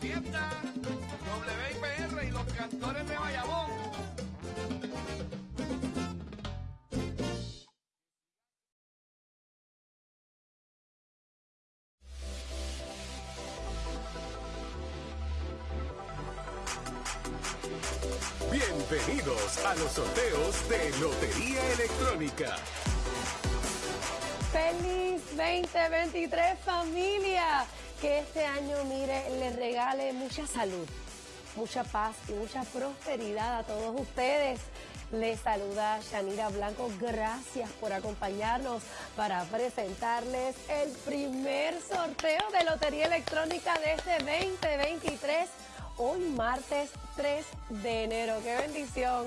fiesta WIPR y los cantores de Bayamón. Bienvenidos a los sorteos de Lotería Electrónica. Feliz 2023 familia. Que este año, mire, les regale mucha salud, mucha paz y mucha prosperidad a todos ustedes. Les saluda Shanira Blanco. Gracias por acompañarnos para presentarles el primer sorteo de Lotería Electrónica de este 2023. Hoy martes 3 de enero. ¡Qué bendición!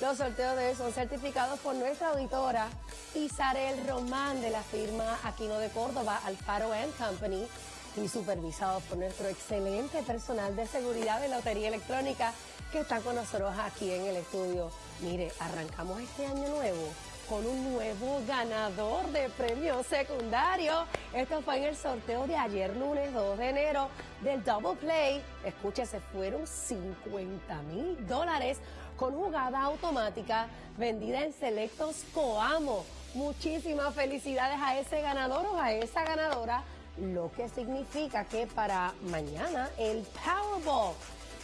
Los sorteos de hoy son certificados por nuestra auditora Isarel Román de la firma Aquino de Córdoba, Alfaro Company y supervisados por nuestro excelente personal de seguridad de Lotería Electrónica que está con nosotros aquí en el estudio. Mire, arrancamos este año nuevo con un nuevo ganador de premio secundario. Esto fue en el sorteo de ayer lunes 2 de enero del Double Play. Escúchese, fueron 50 mil dólares con jugada automática vendida en Selectos Coamo. Muchísimas felicidades a ese ganador o a esa ganadora lo que significa que para mañana el Powerball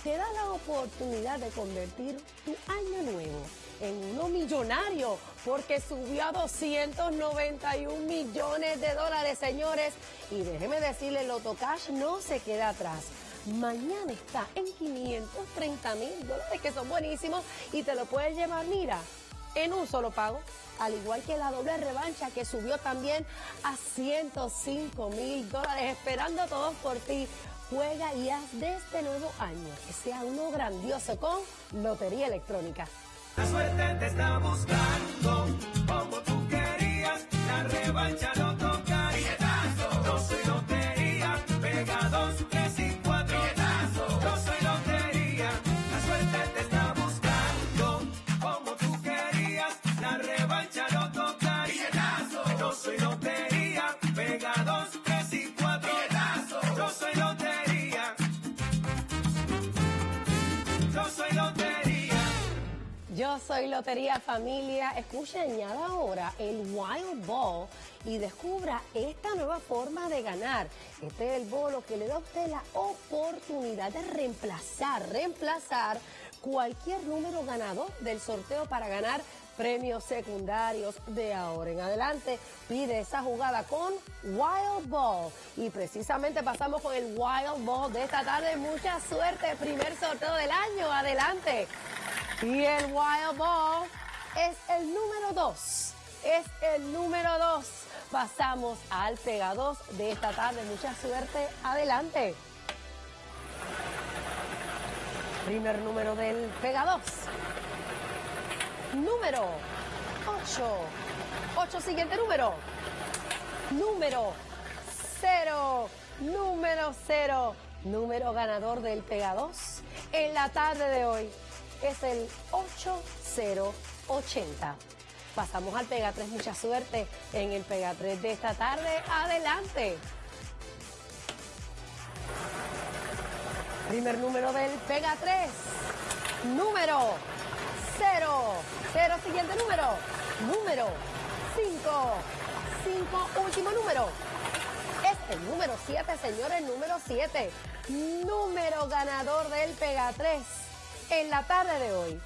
te da la oportunidad de convertir tu año nuevo en uno millonario porque subió a 291 millones de dólares, señores. Y déjeme decirle, el Cash no se queda atrás. Mañana está en 530 mil dólares, que son buenísimos, y te lo puedes llevar, mira, en un solo pago al igual que la doble revancha que subió también a 105 mil dólares, esperando a todos por ti. Juega y haz de este nuevo año que sea uno grandioso con Lotería Electrónica. La suerte te está buscando, como tú querías, la revancha no soy Lotería Familia. Escuche, añada ahora el Wild Ball y descubra esta nueva forma de ganar. Este es el bolo que le da a usted la oportunidad de reemplazar, reemplazar cualquier número ganador del sorteo para ganar premios secundarios de ahora en adelante. Pide esa jugada con Wild Ball. Y precisamente pasamos con el Wild Ball de esta tarde. Mucha suerte. Primer sorteo del año. Adelante. Y el Wild Ball es el número 2. Es el número 2. Pasamos al Pega 2 de esta tarde. Mucha suerte. Adelante. Primer número del Pega 2. Número 8. 8, siguiente número. Número 0. Número 0. Número ganador del Pega 2 en la tarde de hoy es el 8080. Pasamos al Pega 3, mucha suerte en el Pega 3 de esta tarde. Adelante. Primer número del Pega 3. Número 0. 0, siguiente número. Número 5. 5, último número. Es el número 7, señores, número 7. Número ganador del Pega 3 en la tarde de hoy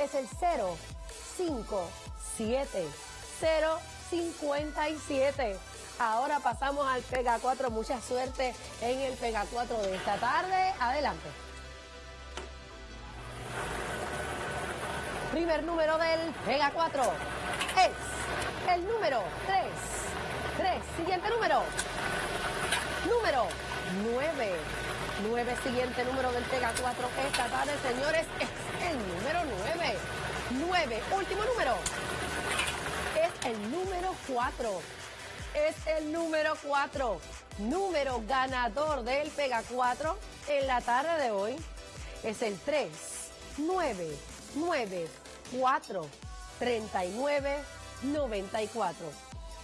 es el 057 057. Ahora pasamos al Pega 4. Mucha suerte en el Pega 4 de esta tarde. Adelante. Primer número del Pega 4 es el número 3. 3. Siguiente número. Número 9. 9, siguiente número del Pega 4 esta tarde, señores, es el número 9. 9, último número. Es el número 4. Es el número 4. Número ganador del Pega 4 en la tarde de hoy es el 3, 9, 9, 4, 39, 94.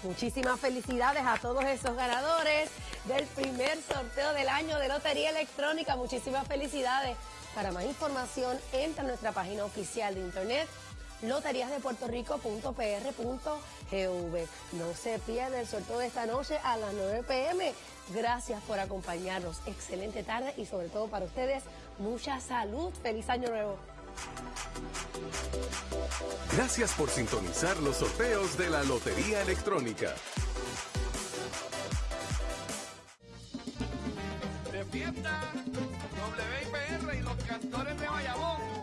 Muchísimas felicidades a todos esos ganadores del primer sorteo del año de Lotería Electrónica. Muchísimas felicidades. Para más información, entra a nuestra página oficial de internet loteriasdepuertorico.pr.gv. No se pierda el sorteo de esta noche a las 9 pm. Gracias por acompañarnos. Excelente tarde y sobre todo para ustedes, mucha salud. Feliz año nuevo. Gracias por sintonizar los sorteos de la Lotería Electrónica. De fiesta, WIPR y los cantores de Bayamón.